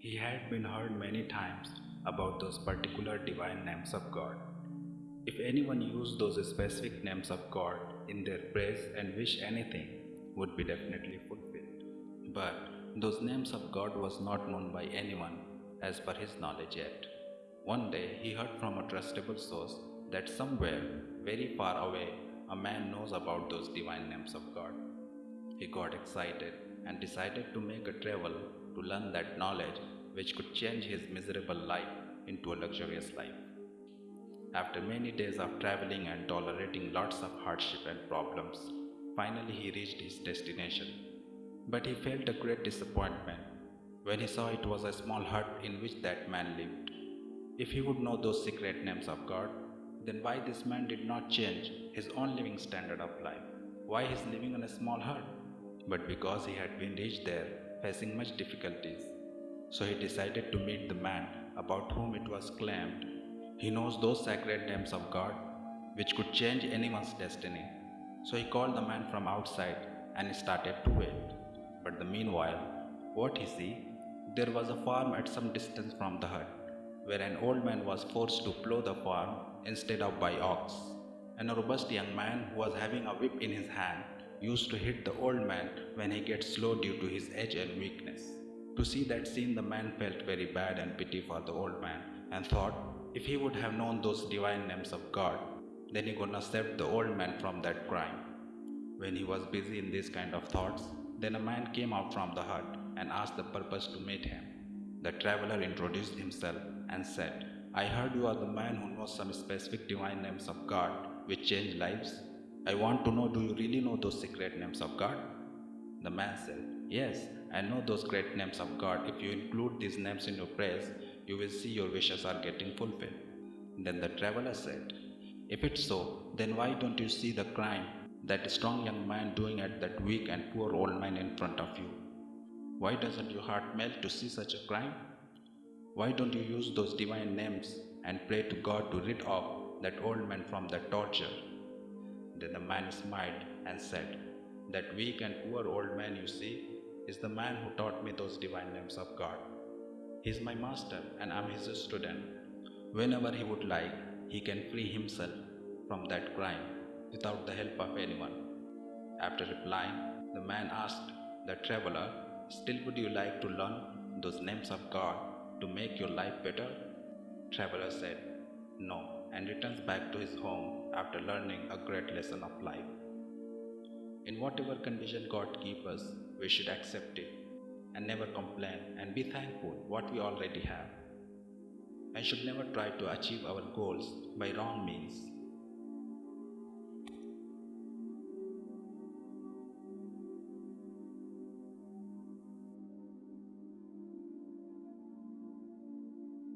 He had been heard many times about those particular divine names of God. If anyone used those specific names of God in their prayers and wish anything would be definitely fulfilled. But those names of God was not known by anyone as per his knowledge yet. One day he heard from a trustable source that somewhere very far away a man knows about those divine names of God. He got excited and decided to make a travel to learn that knowledge which could change his miserable life into a luxurious life. After many days of traveling and tolerating lots of hardship and problems, finally he reached his destination. But he felt a great disappointment when he saw it was a small hut in which that man lived. If he would know those secret names of God, then why this man did not change his own living standard of life? Why he is living in a small hut? But because he had been reached there, facing much difficulties, so he decided to meet the man about whom it was claimed he knows those sacred names of God which could change anyone's destiny. So he called the man from outside and started to wait. But the meanwhile, what he see? There was a farm at some distance from the hut, where an old man was forced to plough the farm instead of by ox. And a robust young man who was having a whip in his hand used to hit the old man when he gets slow due to his age and weakness. To see that scene, the man felt very bad and pity for the old man and thought if he would have known those divine names of God, then he could have saved the old man from that crime. When he was busy in these kind of thoughts, then a man came out from the hut and asked the purpose to meet him. The traveler introduced himself and said, I heard you are the man who knows some specific divine names of God which change lives. I want to know do you really know those secret names of God? The man said, Yes, I know those great names of God. If you include these names in your prayers, you will see your wishes are getting fulfilled. Then the traveler said, If it's so, then why don't you see the crime that strong young man doing at that weak and poor old man in front of you? Why doesn't your heart melt to see such a crime? Why don't you use those divine names and pray to God to rid off that old man from that torture? Then the man smiled and said, That weak and poor old man you see is the man who taught me those divine names of God. He is my master and I am his student. Whenever he would like, he can free himself from that crime without the help of anyone. After replying, the man asked the traveler, Still would you like to learn those names of God to make your life better? Traveler said, No, and returns back to his home after learning a great lesson of life. In whatever condition God keeps us, we should accept it and never complain and be thankful what we already have. And should never try to achieve our goals by wrong means